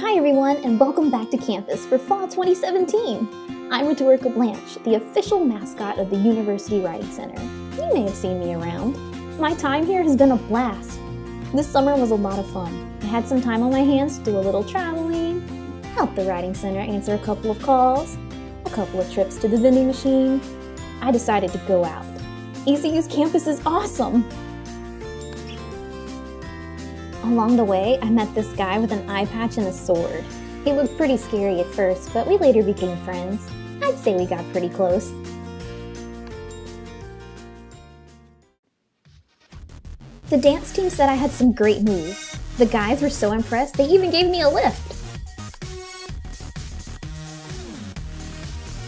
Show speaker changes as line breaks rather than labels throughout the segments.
Hi everyone and welcome back to campus for Fall 2017. I'm Rhetorica Blanche, the official mascot of the University Writing Center. You may have seen me around. My time here has been a blast. This summer was a lot of fun. I had some time on my hands to do a little traveling, help the Writing Center answer a couple of calls, a couple of trips to the vending machine. I decided to go out. ECU's campus is awesome! Along the way, I met this guy with an eye patch and a sword. He looked pretty scary at first, but we later became friends. I'd say we got pretty close. The dance team said I had some great moves. The guys were so impressed, they even gave me a lift.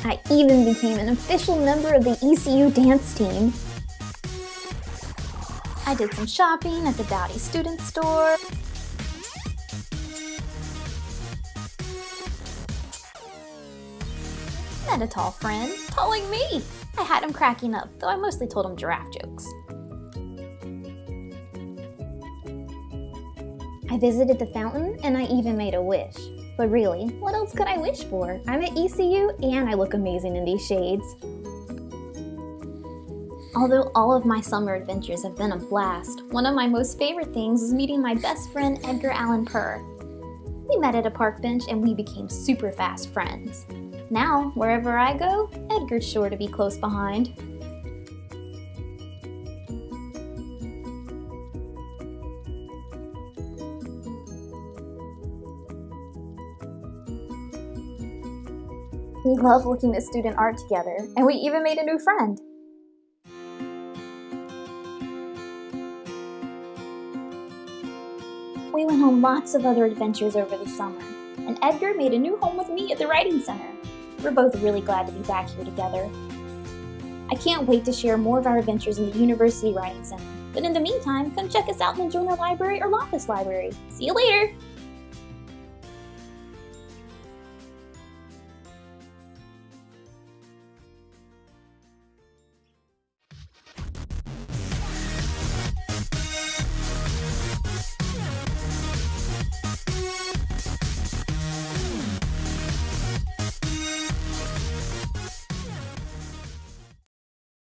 I even became an official member of the ECU dance team. I did some shopping at the Dowdy Student Store. Met a tall friend, tall me. I had him cracking up, though I mostly told him giraffe jokes. I visited the fountain and I even made a wish. But really, what else could I wish for? I'm at ECU and I look amazing in these shades. Although all of my summer adventures have been a blast, one of my most favorite things was meeting my best friend Edgar Allan Purr. We met at a park bench and we became super fast friends. Now, wherever I go, Edgar's sure to be close behind. We love looking at student art together, and we even made a new friend. We went on lots of other adventures over the summer, and Edgar made a new home with me at the Writing Center. We're both really glad to be back here together. I can't wait to share more of our adventures in the University Writing Center, but in the meantime, come check us out in the Joyner Library or Laupus Library. See you later!